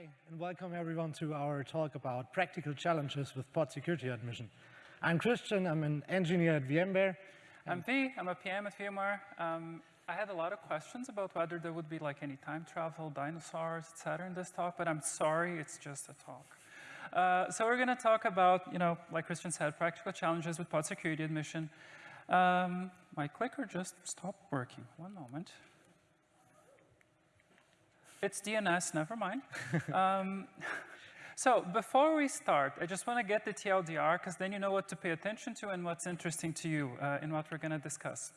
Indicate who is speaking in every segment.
Speaker 1: Hi, and welcome everyone to our talk about practical challenges with pod security admission. I'm Christian, I'm an engineer at VMware.
Speaker 2: I'm V, I'm a PM at VMware. Um, I had a lot of questions about whether there would be like any time travel, dinosaurs, etc. in this talk, but I'm sorry, it's just a talk. Uh, so we're going to talk about, you know, like Christian said, practical challenges with pod security admission. Um, my clicker just stopped working. One moment. It's DNS, never mind. um, so before we start, I just want to get the TLDR, because then you know what to pay attention to and what's interesting to you uh, in what we're going to discuss.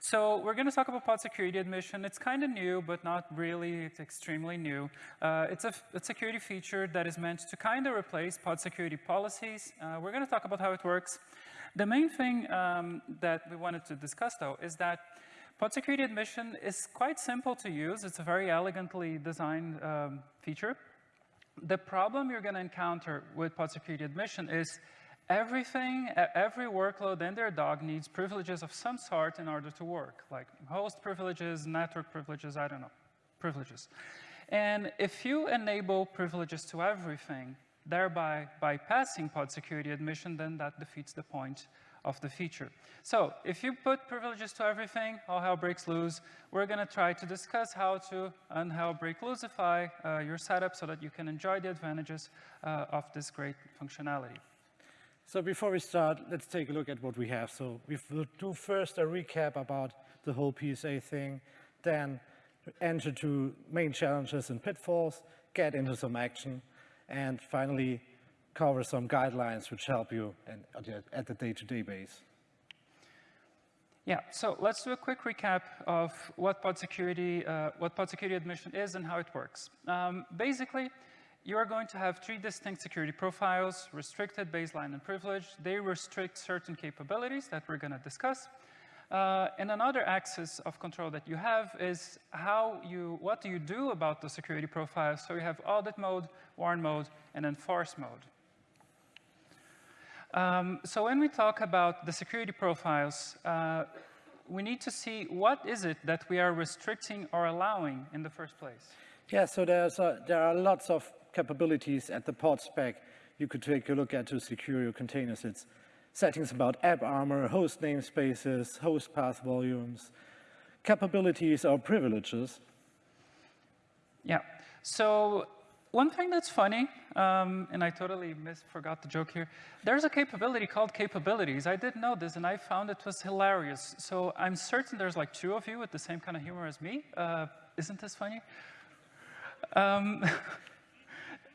Speaker 2: So we're going to talk about pod security admission. It's kind of new, but not really. It's extremely new. Uh, it's a, a, security feature that is meant to kind of replace pod security policies. Uh, we're going to talk about how it works. The main thing um, that we wanted to discuss, though, is that Pod security admission is quite simple to use. It's a very elegantly designed um, feature. The problem you're going to encounter with pod security admission is everything, every workload in their dog needs privileges of some sort in order to work, like host privileges, network privileges, I don't know, privileges. And if you enable privileges to everything, thereby bypassing pod security admission, then that defeats the point of the feature. So if you put privileges to everything, all hell breaks loose. We're going to try to discuss how to unhell break loosify uh, your setup so that you can enjoy the advantages uh, of this great functionality.
Speaker 1: So before we start, let's take a look at what we have. So we will do first a recap about the whole PSA thing, then enter to main challenges and pitfalls, get into some action, and finally cover some guidelines which help you at the day-to-day -day base.
Speaker 2: Yeah, so let's do a quick recap of what pod security, uh, what pod security admission is and how it works. Um, basically, you are going to have three distinct security profiles, restricted, baseline, and privileged. They restrict certain capabilities that we're going to discuss. Uh, and another axis of control that you have is how you, what do you do about the security profiles? So you have audit mode, warn mode, and enforce mode. Um, so when we talk about the security profiles, uh, we need to see what is it that we are restricting or allowing in the first place.
Speaker 1: Yeah, so there's a, there are lots of capabilities at the pod spec you could take a look at to secure your containers. It's settings about AppArmor, host namespaces, host path volumes, capabilities or privileges.
Speaker 2: Yeah, so one thing that's funny, um, and I totally miss, forgot the joke here, there's a capability called capabilities. I didn't know this, and I found it was hilarious. So I'm certain there's like two of you with the same kind of humor as me. Uh, isn't this funny? Um,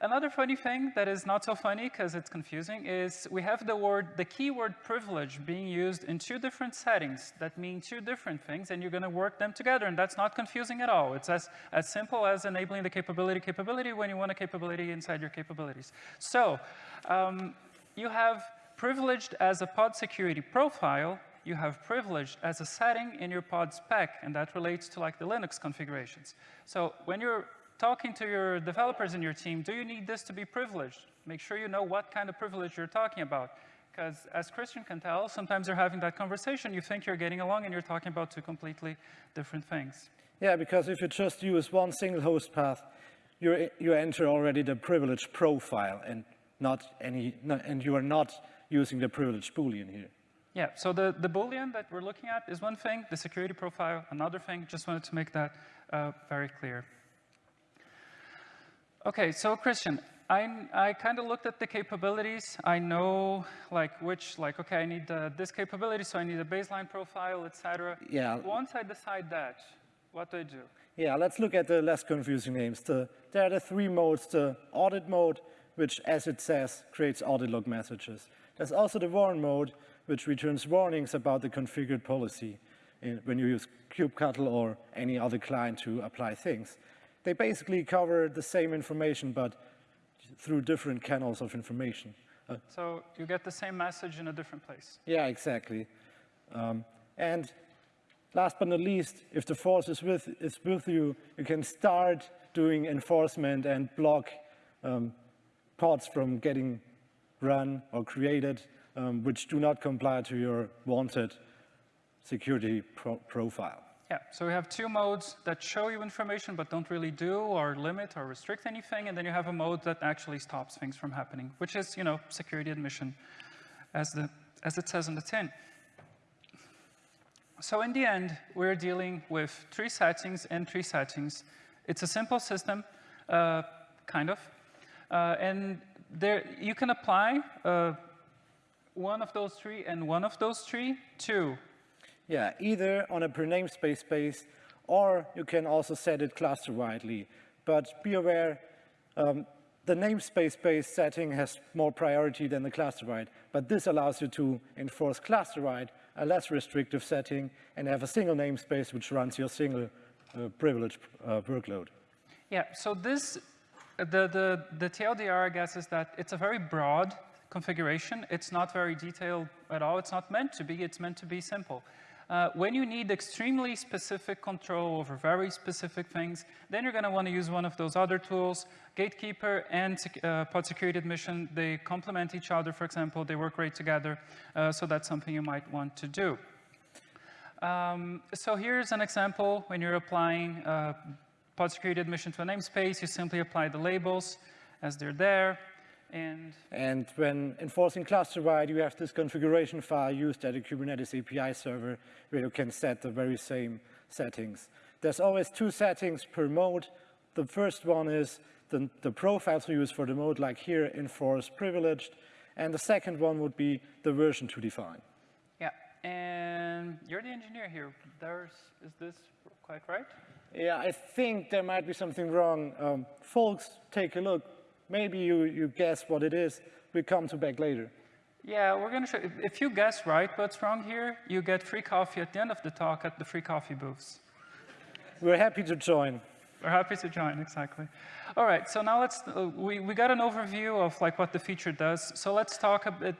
Speaker 2: Another funny thing that is not so funny because it's confusing is we have the word, the keyword privilege being used in two different settings that mean two different things and you're going to work them together and that's not confusing at all. It's as, as simple as enabling the capability capability when you want a capability inside your capabilities. So um, you have privileged as a pod security profile you have privileged as a setting in your pod spec, and that relates to like the Linux configurations. So when you're talking to your developers in your team, do you need this to be privileged? Make sure you know what kind of privilege you're talking about. Because as Christian can tell, sometimes you're having that conversation, you think you're getting along, and you're talking about two completely different things.
Speaker 1: Yeah, because if you just use one single host path, you you enter already the privilege profile and not any, and you are not using the privilege boolean here.
Speaker 2: Yeah, so the, the boolean that we're looking at is one thing, the security profile, another thing. Just wanted to make that uh, very clear. Okay, so Christian, I, I kind of looked at the capabilities. I know like which, like, okay, I need uh, this capability, so I need a baseline profile, etc.
Speaker 1: Yeah.
Speaker 2: Once I decide that, what do I do?
Speaker 1: Yeah, let's look at the less confusing names. The, there are the three modes, the audit mode, which, as it says, creates audit log messages. There's also the warn mode, which returns warnings about the configured policy in, when you use kubectl or any other client to apply things they basically cover the same information, but through different channels of information.
Speaker 2: Uh, so you get the same message in a different place.
Speaker 1: Yeah, exactly. Um, and last but not least, if the force is with, is with you, you can start doing enforcement and block um, pods from getting run or created, um, which do not comply to your wanted security pro profile.
Speaker 2: Yeah, so we have two modes that show you information but don't really do or limit or restrict anything, and then you have a mode that actually stops things from happening, which is, you know, security admission, as, the, as it says in the tin. So in the end, we're dealing with three settings and three settings. It's a simple system, uh, kind of, uh, and there you can apply uh, one of those three and one of those three to
Speaker 1: Yeah, either on a per namespace base, or you can also set it cluster widely. But be aware, um, the namespace-based setting has more priority than the cluster-wide, but this allows you to enforce cluster-wide, a less restrictive setting, and have a single namespace which runs your single uh, privilege uh, workload.
Speaker 2: Yeah, so this, the, the, the TLDR, I guess, is that it's a very broad configuration. It's not very detailed at all. It's not meant to be. It's meant to be simple. Uh, when you need extremely specific control over very specific things, then you're going to want to use one of those other tools. Gatekeeper and uh, pod security admission, they complement each other, for example. They work great together. Uh, so that's something you might want to do. Um, so here's an example when you're applying uh, pod security admission to a namespace. You simply apply the labels as they're there. And,
Speaker 1: and when enforcing cluster-wide, you have this configuration file used at a Kubernetes API server where you can set the very same settings. There's always two settings per mode. The first one is the, the profile to use for the mode, like here, enforce privileged. And the second one would be the version to define.
Speaker 2: Yeah, and you're the engineer here. There's, is this quite right?
Speaker 1: Yeah, I think there might be something wrong. Um, folks, take a look. Maybe you, you guess what it is. We come to back later.
Speaker 2: Yeah, we're going to show, if, if you guess right what's wrong here, you get free coffee at the end of the talk at the free coffee booths.
Speaker 1: We're happy to join.
Speaker 2: We're happy to join, exactly. All right, so now let's, uh, we, we got an overview of like what the feature does. So let's talk a bit,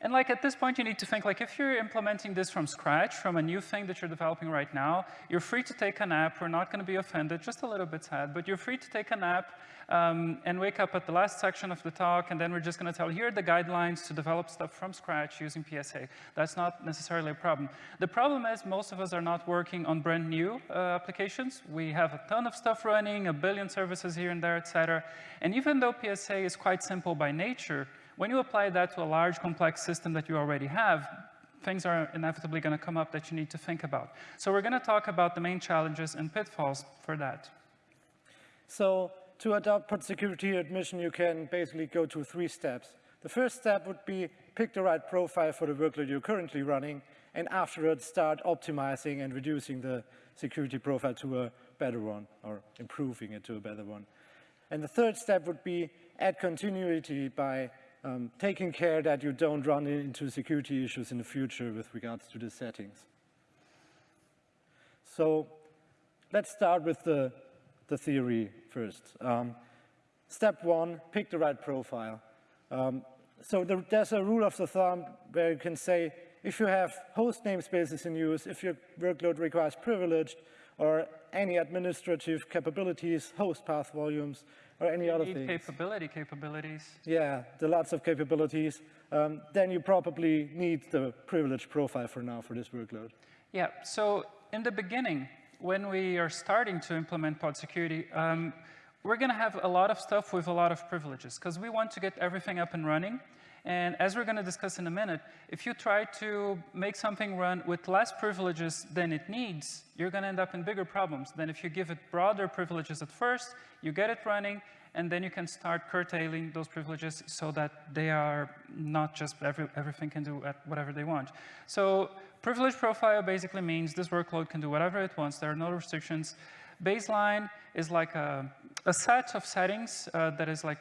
Speaker 2: and like at this point you need to think like if you're implementing this from scratch, from a new thing that you're developing right now, you're free to take a nap. We're not going to be offended, just a little bit sad, but you're free to take a nap um, and wake up at the last section of the talk, and then we're just going to tell here are the guidelines to develop stuff from scratch using PSA. That's not necessarily a problem. The problem is most of us are not working on brand new uh, applications. We have a ton of stuff running, a billion services here and there, et cetera. And even though PSA is quite simple by nature, when you apply that to a large complex system that you already have, things are inevitably going to come up that you need to think about. So we're going to talk about the main challenges and pitfalls for that.
Speaker 1: So to adopt pod security admission, you can basically go to three steps. The first step would be pick the right profile for the workload you're currently running, and afterwards start optimizing and reducing the security profile to a better one, or improving it to a better one. And the third step would be add continuity by um, taking care that you don't run into security issues in the future with regards to the settings. So let's start with the the theory first. Um, step one, pick the right profile. Um, so there, there's a rule of the thumb where you can say, if you have host namespaces in use, if your workload requires privileged, or any administrative capabilities, host path volumes, or any other
Speaker 2: need
Speaker 1: things.
Speaker 2: capability capabilities.
Speaker 1: Yeah, the lots of capabilities. Um, then you probably need the privilege profile for now for this workload.
Speaker 2: Yeah, so in the beginning, when we are starting to implement pod security, um, we're going to have a lot of stuff with a lot of privileges because we want to get everything up and running. And as we're going to discuss in a minute, if you try to make something run with less privileges than it needs, you're going to end up in bigger problems than if you give it broader privileges at first, you get it running, and then you can start curtailing those privileges so that they are not just every, everything can do at whatever they want. So privilege profile basically means this workload can do whatever it wants. There are no restrictions. Baseline is like a, a set of settings uh, that is like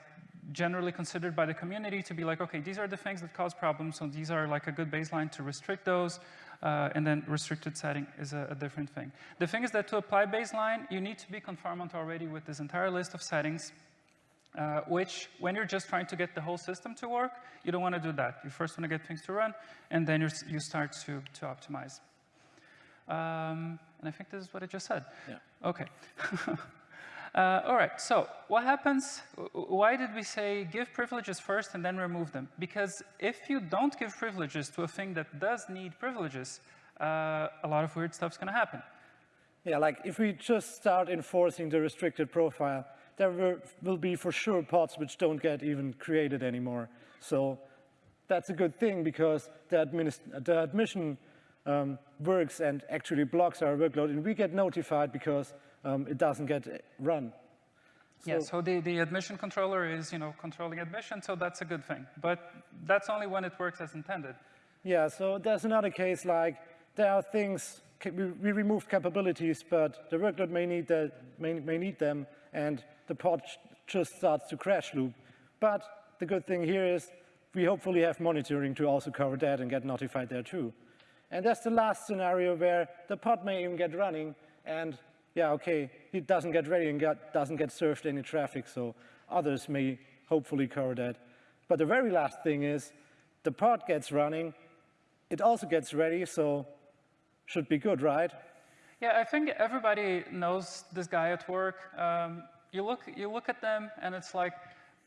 Speaker 2: generally considered by the community to be like, okay, these are the things that cause problems, so these are like a good baseline to restrict those, uh, and then restricted setting is a, a, different thing. The thing is that to apply baseline, you need to be conformant already with this entire list of settings, uh, which when you're just trying to get the whole system to work, you don't want to do that. You first want to get things to run, and then you start to, to optimize. Um, and I think this is what I just said.
Speaker 1: Yeah.
Speaker 2: OK. uh, all right, so what happens, why did we say give privileges first and then remove them? Because if you don't give privileges to a thing that does need privileges, uh, a lot of weird stuff's going to happen.
Speaker 1: Yeah, like if we just start enforcing the restricted profile, there will, will be for sure pods which don't get even created anymore. So that's a good thing because the, the admission um, works and actually blocks our workload, and we get notified because um, it doesn't get run.
Speaker 2: So yeah, so the, the admission controller is, you know, controlling admission, so that's a good thing. But that's only when it works as intended.
Speaker 1: Yeah, so there's another case like there are things, we, we removed capabilities, but the workload may need, the, may, may need them, and the pod just starts to crash loop. But the good thing here is we hopefully have monitoring to also cover that and get notified there too. And that's the last scenario where the pod may even get running and yeah, okay, it doesn't get ready and get, doesn't get served any traffic, so others may hopefully cover that. But the very last thing is the pod gets running, it also gets ready, so should be good, right?
Speaker 2: Yeah, I think everybody knows this guy at work. Um, you, look, you look at them and it's like,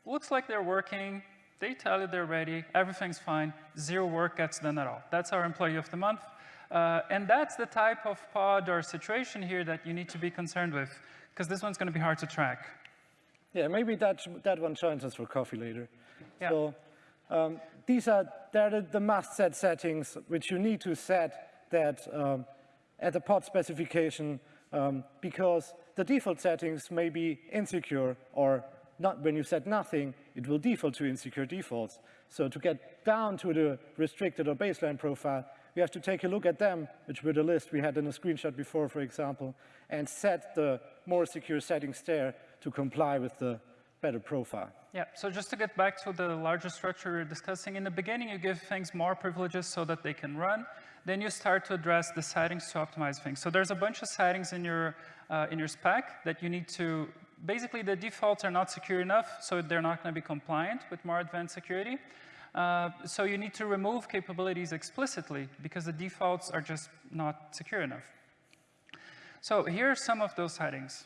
Speaker 2: looks like they're working, they tell you they're ready, everything's fine, zero work gets done at all. That's our employee of the month. Uh, and that's the type of pod or situation here that you need to be concerned with, because this one's going to be hard to track.
Speaker 1: Yeah, maybe that, that one joins us for coffee later.
Speaker 2: Yeah.
Speaker 1: So um, these are the, the must-set settings which you need to set that um, at the pod specification um, because the default settings may be insecure or not, when you set nothing, it will default to insecure defaults. So to get down to the restricted or baseline profile, we have to take a look at them, which were the list we had in a screenshot before, for example, and set the more secure settings there to comply with the better profile.
Speaker 2: Yeah, so just to get back to the larger structure we are discussing, in the beginning you give things more privileges so that they can run. Then you start to address the settings to optimize things. So there's a bunch of settings in your, uh, in your spec that you need to basically the defaults are not secure enough, so they're not going to be compliant with more advanced security. Uh, so you need to remove capabilities explicitly because the defaults are just not secure enough. So here are some of those settings.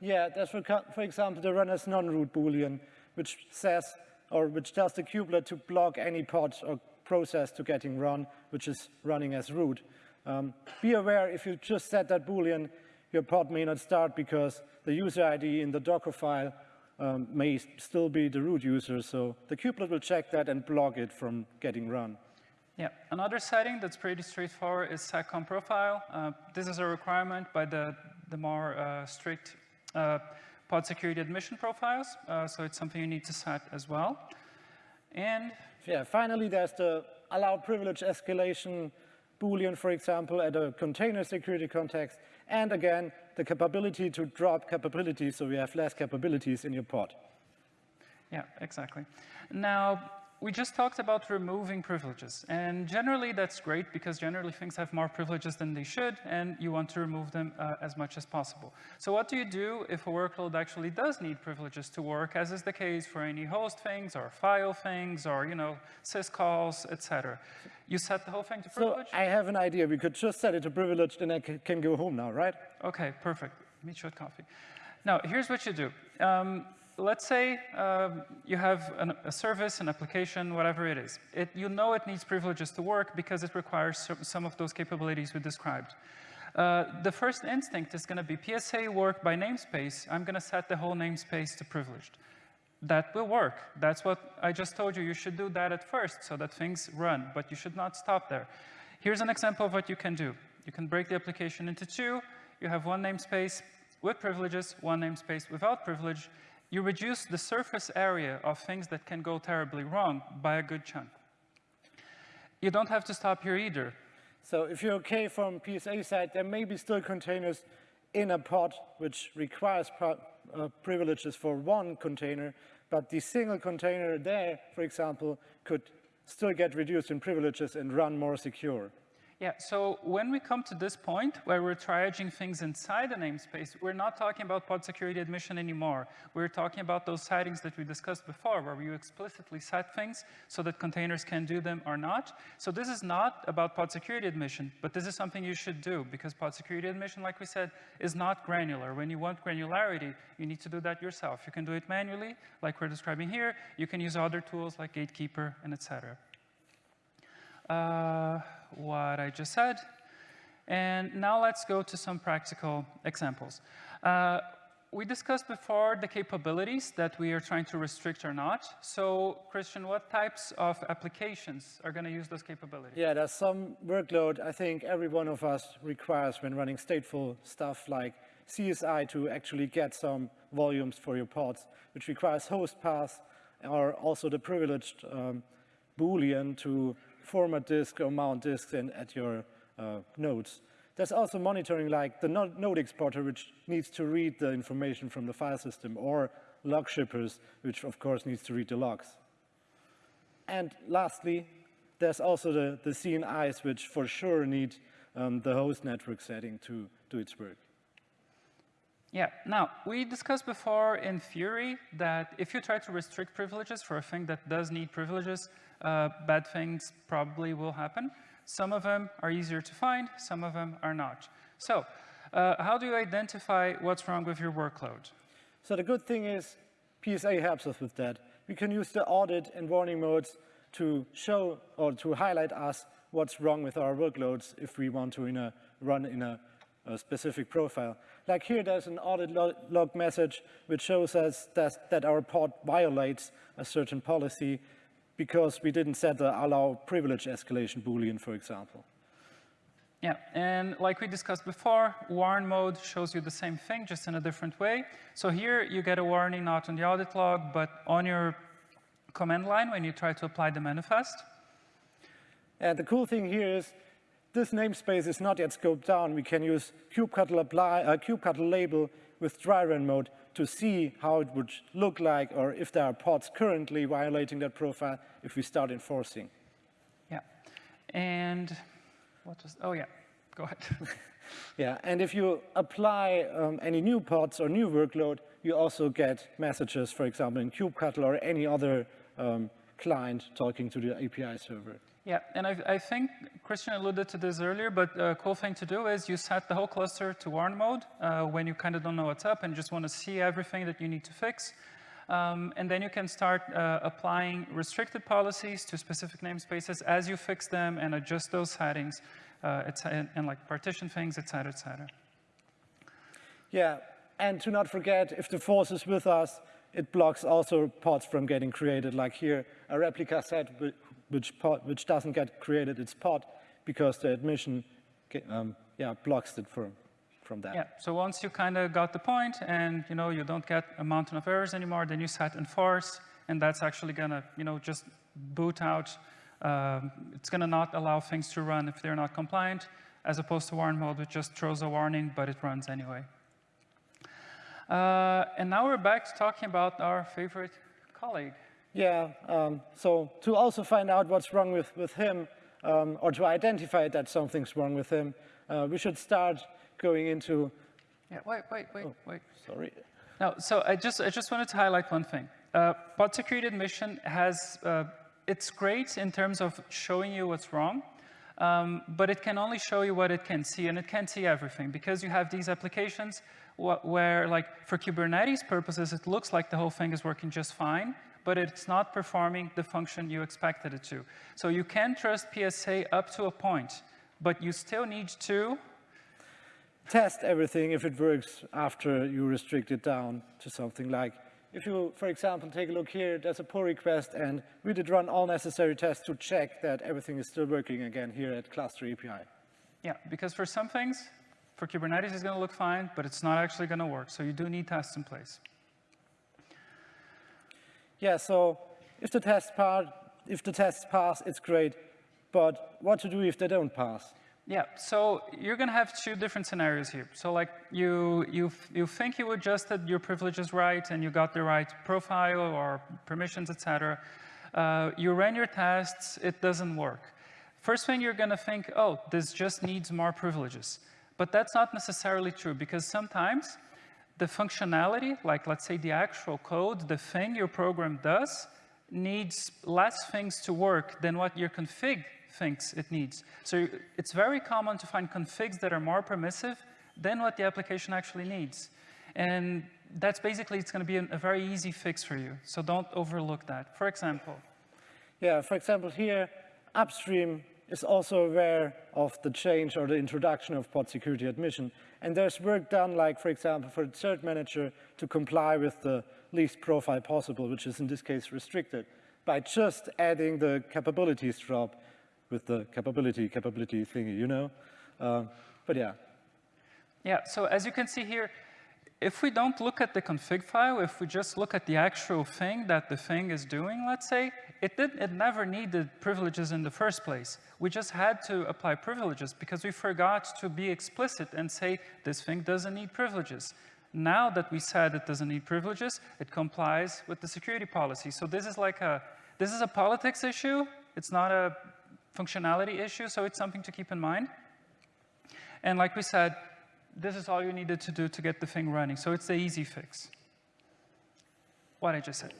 Speaker 1: Yeah, that's for, example the run as non-root boolean, which says or which tells the kubelet to block any pod or process to getting run, which is running as root. Um, be aware if you just set that boolean, your pod may not start because the user ID in the Docker file um, may still be the root user, so the kubelet will check that and block it from getting run.
Speaker 2: Yeah, another setting that's pretty straightforward is seccomp profile. Uh, this is a requirement by the, the more uh, strict uh, pod security admission profiles, uh, so it's something you need to set as well. And
Speaker 1: yeah, finally, there's the allow privilege escalation Boolean, for example, at a container security context, and again, the capability to drop capabilities so you have less capabilities in your pod.
Speaker 2: Yeah, exactly. Now, we just talked about removing privileges. And generally, that's great because generally things have more privileges than they should, and you want to remove them uh, as much as possible. So what do you do if a workload actually does need privileges to work, as is the case for any host things or file things or, you know, syscalls, etc. You set the whole thing to privilege?
Speaker 1: So I have an idea. We could just set it to privileged, and I can go home now, right?
Speaker 2: OK, perfect. Meet you at coffee. Now, here's what you do. Um, let's say um, you have an, a service, an application, whatever it is. It, you know it needs privileges to work because it requires some of those capabilities we described. Uh, the first instinct is going to be PSA work by namespace. I'm going to set the whole namespace to privileged. That will work. That's what I just told you. You should do that at first so that things run, but you should not stop there. Here's an example of what you can do. You can break the application into two. You have one namespace with privileges, one namespace without privilege, you reduce the surface area of things that can go terribly wrong by a good chunk. You don't have to stop here either.
Speaker 1: So if you're okay from PSA side, there may be still containers in a pod which requires uh, privileges for one container, but the single container there, for example, could still get reduced in privileges and run more secure.
Speaker 2: Yeah, so when we come to this point where we're triaging things inside the namespace, we're not talking about pod security admission anymore. We're talking about those settings that we discussed before, where you explicitly set things so that containers can do them or not. So this is not about pod security admission, but this is something you should do because pod security admission, like we said, is not granular. When you want granularity, you need to do that yourself. You can do it manually, like we're describing here. You can use other tools like Gatekeeper and etc. Uh, what I just said. And now let's go to some practical examples. Uh, we discussed before the capabilities that we are trying to restrict or not. So Christian, what types of applications are going to use those capabilities?
Speaker 1: Yeah, there's some workload I think every one of us requires when running stateful stuff like CSI to actually get some volumes for your pods, which requires host paths or also the privileged um, Boolean to format disk or mount disks in, at your uh, nodes. There's also monitoring like the node exporter, which needs to read the information from the file system, or log shippers, which of course needs to read the logs. And lastly, there's also the, the CNIs, which for sure need um, the host network setting to do its work.
Speaker 2: Yeah, now, we discussed before in theory that if you try to restrict privileges for a thing that does need privileges, uh, bad things probably will happen. Some of them are easier to find, some of them are not. So uh, how do you identify what's wrong with your workload?
Speaker 1: So the good thing is PSA helps us with that. We can use the audit and warning modes to show or to highlight us what's wrong with our workloads if we want to in a, run in a, a specific profile. Like here, there's an audit log message which shows us that, that our pod violates a certain policy because we didn't set the allow privilege escalation Boolean, for example.
Speaker 2: Yeah, and like we discussed before, warn mode shows you the same thing, just in a different way. So here you get a warning not on the audit log, but on your command line when you try to apply the manifest.
Speaker 1: And the cool thing here is this namespace is not yet scoped down. We can use kubectl apply, uh, kubectl label with dry run mode to see how it would look like or if there are pods currently violating that profile if we start enforcing.
Speaker 2: Yeah. And what was, oh yeah, go ahead.
Speaker 1: yeah, and if you apply um, any new pods or new workload, you also get messages, for example, in kubectl or any other um, client talking to the API server.
Speaker 2: Yeah, and I, I, think Christian alluded to this earlier, but a cool thing to do is you set the whole cluster to warn mode uh, when you kind of don't know what's up and just want to see everything that you need to fix. Um, and then you can start uh, applying restricted policies to specific namespaces as you fix them and adjust those settings uh, and, and, like partition things, et cetera, et cetera.
Speaker 1: Yeah, and to not forget, if the force is with us, it blocks also pods from getting created, like here, a replica set which, pod, which doesn't get created its pod because the admission um, yeah, blocks it from, from that.
Speaker 2: Yeah, so once you kind of got the point and you know you don't get a mountain of errors anymore, then you set enforce, and that's actually gonna you know just boot out. Um, it's gonna not allow things to run if they're not compliant, as opposed to warn mode, which just throws a warning, but it runs anyway. Uh, and now we're back to talking about our favorite colleague.
Speaker 1: Yeah, um, so to also find out what's wrong with, with him, um, or to identify that something's wrong with him, uh, we should start going into...
Speaker 2: Yeah, wait, wait, wait, oh, wait.
Speaker 1: Sorry.
Speaker 2: No, so I just, I just wanted to highlight one thing. Uh, pod security admission has, uh, it's great in terms of showing you what's wrong, um, but it can only show you what it can see, and it can't see everything, because you have these applications where, like, for Kubernetes purposes, it looks like the whole thing is working just fine, but it's not performing the function you expected it to. So you can trust PSA up to a point, but you still need to
Speaker 1: test everything if it works after you restrict it down to something like, if you, for example, take a look here, there's a pull request, and we did run all necessary tests to check that everything is still working again here at Cluster API.
Speaker 2: Yeah, because for some things, for Kubernetes, it's going to look fine, but it's not actually going to work. So you do need tests in place.
Speaker 1: Yeah, so if the tests pass, if the tests pass, it's great. But what to do if they don't pass?
Speaker 2: Yeah, so you're going to have two different scenarios here. So like you, you, you think you adjusted your privileges right and you got the right profile or permissions, etc. Uh, you ran your tests, it doesn't work. First thing you're going to think, oh, this just needs more privileges. But that's not necessarily true because sometimes the functionality, like let's say the actual code, the thing your program does, needs less things to work than what your config thinks it needs. So it's very common to find configs that are more permissive than what the application actually needs. And that's basically, it's going to be a, very easy fix for you. So don't overlook that. For example.
Speaker 1: Yeah, for example, here, upstream is also aware of the change or the introduction of pod security admission. And there's work done, like, for example, for the cert manager to comply with the least profile possible, which is in this case restricted, by just adding the capabilities drop with the capability, capability thingy, you know? Uh, but yeah.
Speaker 2: Yeah, so as you can see here, if we don't look at the config file, if we just look at the actual thing that the thing is doing, let's say, it, did, it never needed privileges in the first place. We just had to apply privileges because we forgot to be explicit and say this thing doesn't need privileges. Now that we said it doesn't need privileges, it complies with the security policy. So this is like a, this is a politics issue. It's not a functionality issue, so it's something to keep in mind. And like we said, this is all you needed to do to get the thing running. So it's the easy fix. What I just said.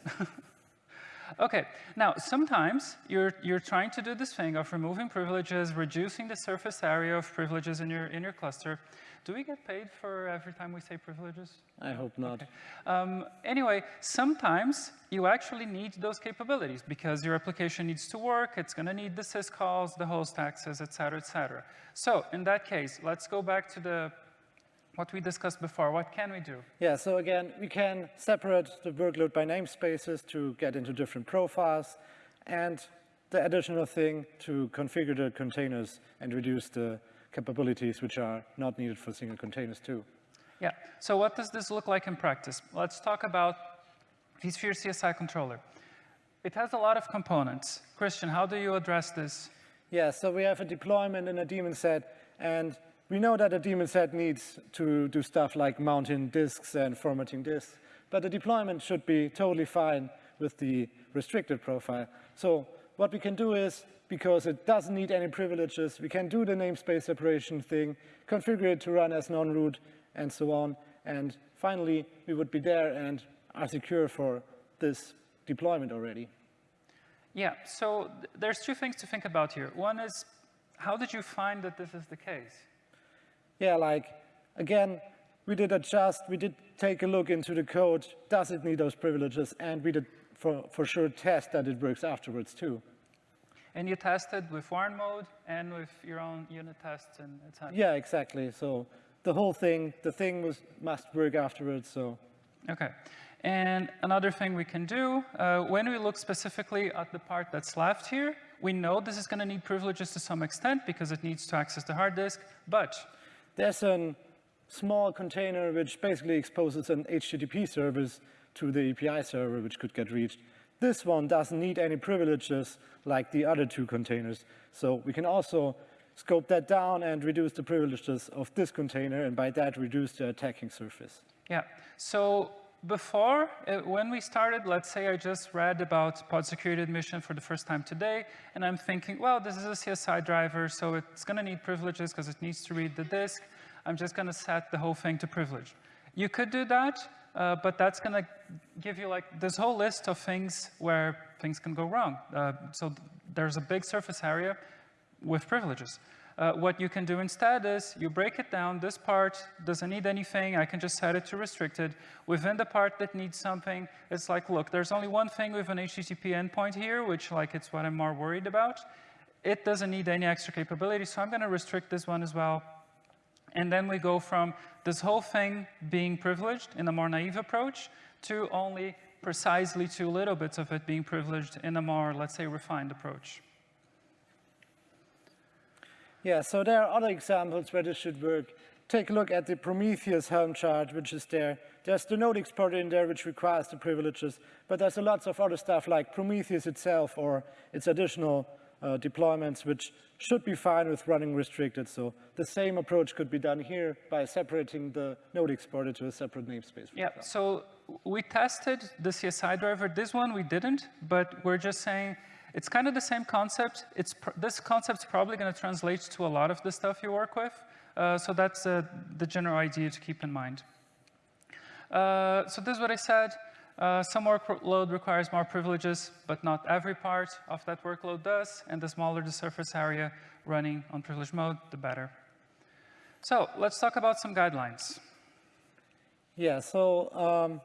Speaker 2: okay, now sometimes you're, you're trying to do this thing of removing privileges, reducing the surface area of privileges in your, in your cluster. Do we get paid for every time we say privileges?
Speaker 1: I hope not. Okay.
Speaker 2: Um, anyway, sometimes you actually need those capabilities because your application needs to work, it's going to need the syscalls, the host access, et cetera, et cetera. So in that case, let's go back to the what we discussed before. What can we do?
Speaker 1: Yeah, so again, we can separate the workload by namespaces to get into different profiles, and the additional thing to configure the containers and reduce the capabilities which are not needed for single containers too.
Speaker 2: Yeah, so what does this look like in practice? Let's talk about vSphere CSI controller. It has a lot of components. Christian, how do you address this?
Speaker 1: Yeah, so we have a deployment in a daemon set, and we know that a daemon set needs to do stuff like mounting disks and formatting disks, but the deployment should be totally fine with the restricted profile. So what we can do is, because it doesn't need any privileges, we can do the namespace separation thing, configure it to run as non-root, and so on. And finally, we would be there and are secure for this deployment already.
Speaker 2: Yeah, so th there's two things to think about here. One is, how did you find that this is the case?
Speaker 1: Yeah, like, again, we did adjust, we did take a look into the code, does it need those privileges, and we did for, for sure test that it works afterwards too.
Speaker 2: And you tested with warn mode and with your own unit tests and etc.
Speaker 1: Yeah, exactly. So the whole thing, the thing was, must work afterwards, so.
Speaker 2: Okay. And another thing we can do, uh, when we look specifically at the part that's left here, we know this is going to need privileges to some extent because it needs to access the hard disk, but
Speaker 1: there's a small container which basically exposes an HTTP service to the API server, which could get reached. This one doesn't need any privileges like the other two containers. So we can also scope that down and reduce the privileges of this container, and by that, reduce the attacking surface.
Speaker 2: Yeah. So before, uh, when we started, let's say I just read about pod security admission for the first time today, and I'm thinking, well, this is a CSI driver, so it's going to need privileges because it needs to read the disk. I'm just going to set the whole thing to privilege. You could do that, uh, but that's going to give you like this whole list of things where things can go wrong. Uh, so there's a big surface area with privileges. Uh, what you can do instead is you break it down. This part doesn't need anything. I can just set it to restricted. Within the part that needs something, it's like, look, there's only one thing with an HTTP endpoint here, which like it's what I'm more worried about. It doesn't need any extra capability, so I'm going to restrict this one as well. And then we go from this whole thing being privileged in a more naive approach to only precisely two little bits of it being privileged in a more, let's say, refined approach.
Speaker 1: Yeah, so there are other examples where this should work. Take a look at the Prometheus Helm chart, which is there. There's the node exporter in there, which requires the privileges, but there's a lots of other stuff like Prometheus itself or its additional uh, deployments, which should be fine with running restricted. So the same approach could be done here by separating the node exporter to a separate namespace.
Speaker 2: Yeah, example. so we tested the CSI driver. This one we didn't, but we're just saying it's kind of the same concept. It's this concept's probably going to translate to a lot of the stuff you work with. Uh, so that's uh, the general idea to keep in mind. Uh, so this is what I said. Uh, some workload requires more privileges, but not every part of that workload does. And the smaller the surface area running on privilege mode, the better. So let's talk about some guidelines.
Speaker 1: Yeah, so um,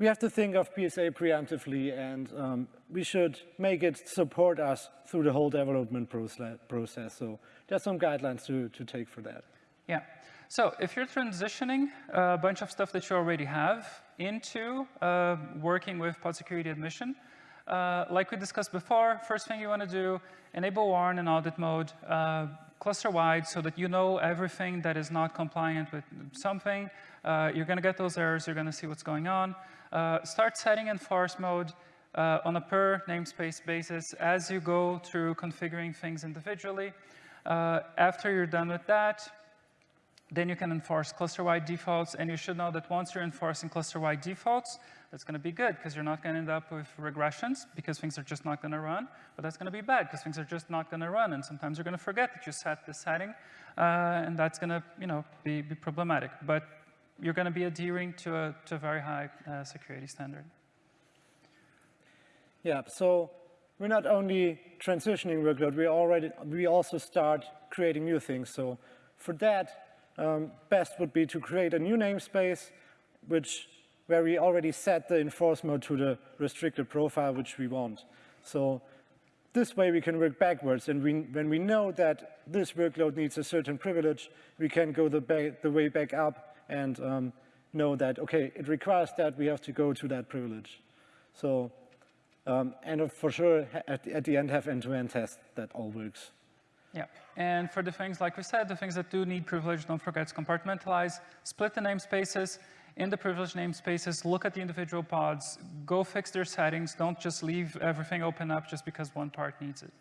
Speaker 1: we have to think of PSA preemptively and um, we should make it support us through the whole development process. So there's some guidelines to, to take for that.
Speaker 2: Yeah. So if you're transitioning a bunch of stuff that you already have into uh, working with pod security admission, uh, like we discussed before, first thing you want to do, enable warn and audit mode, uh, cluster-wide so that you know everything that is not compliant with something. Uh, you're going to get those errors. You're going to see what's going on. Uh, start setting enforce mode uh, on a per namespace basis as you go through configuring things individually. Uh, after you're done with that, then you can enforce cluster-wide defaults, and you should know that once you're enforcing cluster-wide defaults, that's going to be good because you're not going to end up with regressions because things are just not going to run. But that's going to be bad because things are just not going to run, and sometimes you're going to forget that you set the setting, uh, and that's going to, you know, be, be problematic. But you're going to be adhering to a, to a very high uh, security standard.
Speaker 1: Yeah, so we're not only transitioning workload, we already we also start creating new things. So for that, um, best would be to create a new namespace, which where we already set the enforce mode to the restricted profile which we want. So this way we can work backwards, and we, when we know that this workload needs a certain privilege, we can go the, the way back up and um, know that, okay, it requires that, we have to go to that privilege. So, um, and for sure, at the, at the end, have end-to-end -end test that all works.
Speaker 2: Yeah, and for the things, like we said, the things that do need privilege, don't forget to compartmentalize, split the namespaces, in the privileged namespaces, look at the individual pods, go fix their settings, don't just leave everything open up just because one part needs it.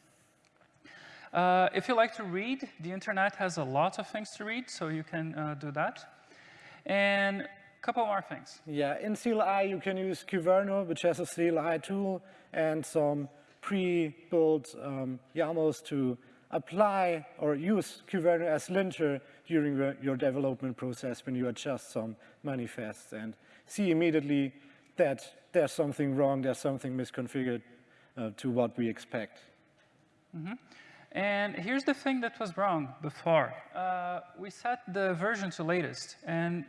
Speaker 2: Uh, if you like to read, the internet has a lot of things to read, so you can uh, do that. And couple more things.
Speaker 1: Yeah, in CLI you can use Kyverno, which has a CLI tool, and some pre-built um, YAMLs to apply or use Kyverno as linter during your development process when you adjust some manifests and see immediately that there's something wrong, there's something misconfigured uh, to what we expect.
Speaker 2: Mm -hmm. And here's the thing that was wrong before. Uh, we set the version to latest. And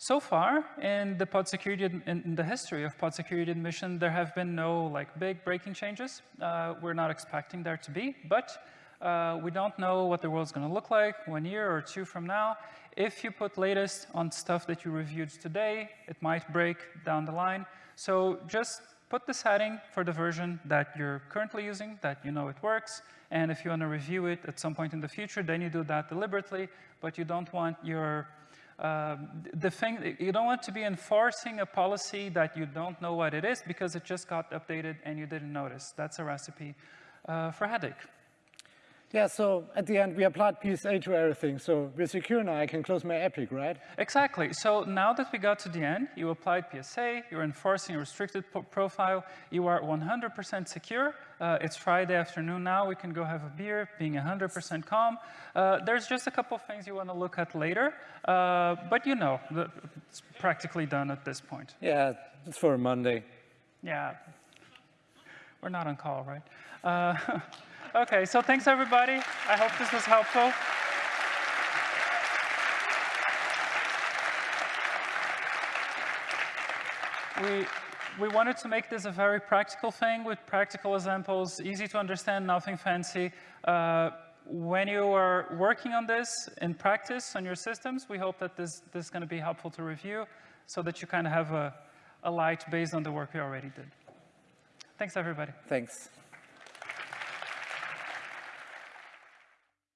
Speaker 2: so far, in the pod security, in the history of pod security admission, there have been no like big breaking changes. Uh, we're not expecting there to be, but uh, we don't know what the world's going to look like one year or two from now. If you put latest on stuff that you reviewed today, it might break down the line. So just put the setting for the version that you're currently using, that you know it works. And if you want to review it at some point in the future, then you do that deliberately. But you don't want your uh, the thing, you don't want to be enforcing a policy that you don't know what it is because it just got updated and you didn't notice. That's a recipe uh, for headache.
Speaker 1: Yeah, so at the end, we applied PSA to everything. So we're secure now, I can close my epic, right?
Speaker 2: Exactly. So now that we got to the end, you applied PSA, you're enforcing a restricted profile, you are 100% secure. Uh, it's Friday afternoon now, we can go have a beer, being 100% calm. Uh, there's just a couple of things you want to look at later, uh, but you know, it's practically done at this point.
Speaker 1: Yeah, it's for Monday.
Speaker 2: Yeah, we're not on call, right? Okay, so thanks everybody. I hope this was helpful. We, we wanted to make this a very practical thing with practical examples, easy to understand, nothing fancy. Uh, when you are working on this in practice on your systems, we hope that this, this is going to be helpful to review so that you kind of have a, a light based on the work we already did. Thanks, everybody.
Speaker 1: Thanks.